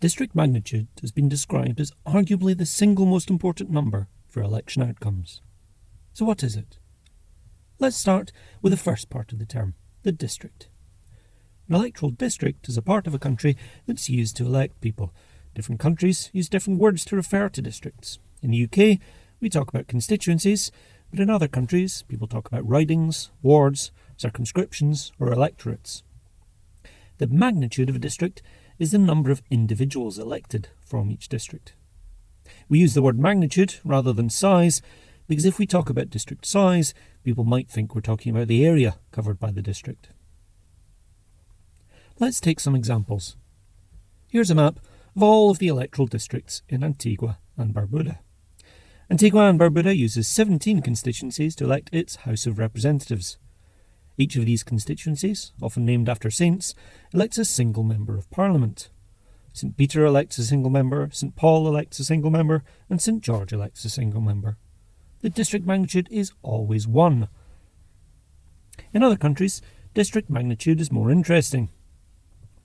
District magnitude has been described as arguably the single most important number for election outcomes. So what is it? Let's start with the first part of the term, the district. An electoral district is a part of a country that's used to elect people. Different countries use different words to refer to districts. In the UK, we talk about constituencies, but in other countries, people talk about ridings, wards, circumscriptions, or electorates. The magnitude of a district is the number of individuals elected from each district. We use the word magnitude rather than size because if we talk about district size, people might think we're talking about the area covered by the district. Let's take some examples. Here's a map of all of the electoral districts in Antigua and Barbuda. Antigua and Barbuda uses 17 constituencies to elect its House of Representatives. Each of these constituencies, often named after saints, elects a single member of parliament. St. Peter elects a single member, St. Paul elects a single member, and St. George elects a single member. The district magnitude is always 1. In other countries, district magnitude is more interesting.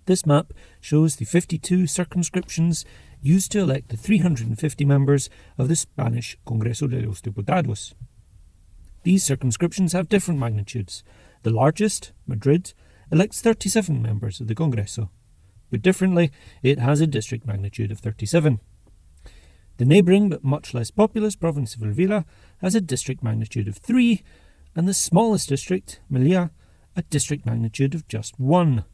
This map shows the 52 circumscriptions used to elect the 350 members of the Spanish Congreso de los Diputados. These circumscriptions have different magnitudes, the largest, Madrid, elects 37 members of the Congreso. But differently, it has a district magnitude of 37. The neighbouring but much less populous province of Avila has a district magnitude of 3, and the smallest district, Melilla, a district magnitude of just 1.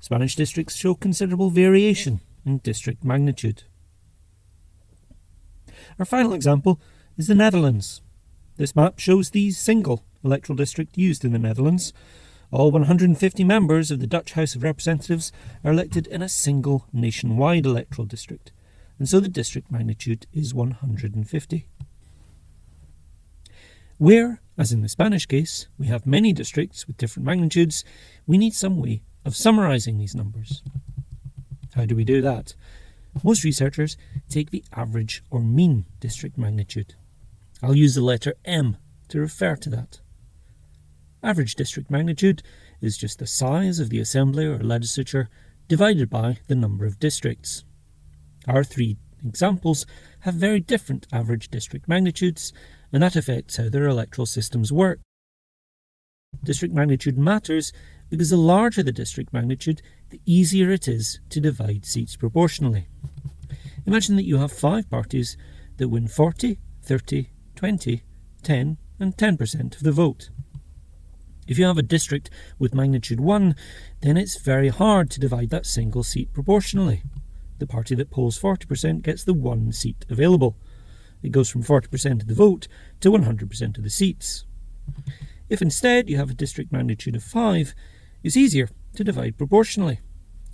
Spanish districts show considerable variation in district magnitude. Our final example is the Netherlands. This map shows the single electoral district used in the Netherlands. All 150 members of the Dutch House of Representatives are elected in a single nationwide electoral district, and so the district magnitude is 150. Where, as in the Spanish case, we have many districts with different magnitudes, we need some way of summarising these numbers. How do we do that? Most researchers take the average or mean district magnitude. I'll use the letter M to refer to that. Average district magnitude is just the size of the assembly or legislature divided by the number of districts. Our three examples have very different average district magnitudes, and that affects how their electoral systems work. District magnitude matters because the larger the district magnitude, the easier it is to divide seats proportionally. Imagine that you have five parties that win 40, 30, 20, 10 and 10% of the vote. If you have a district with magnitude 1, then it's very hard to divide that single seat proportionally. The party that polls 40% gets the one seat available. It goes from 40% of the vote to 100% of the seats. If instead you have a district magnitude of 5, it's easier to divide proportionally.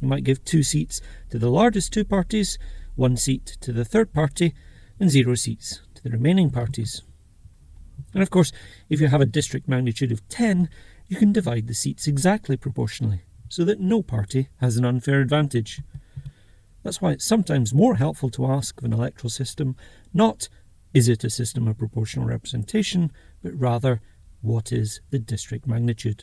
You might give two seats to the largest two parties, one seat to the third party, and zero seats the remaining parties. And of course, if you have a district magnitude of 10, you can divide the seats exactly proportionally, so that no party has an unfair advantage. That's why it's sometimes more helpful to ask of an electoral system not, is it a system of proportional representation, but rather, what is the district magnitude?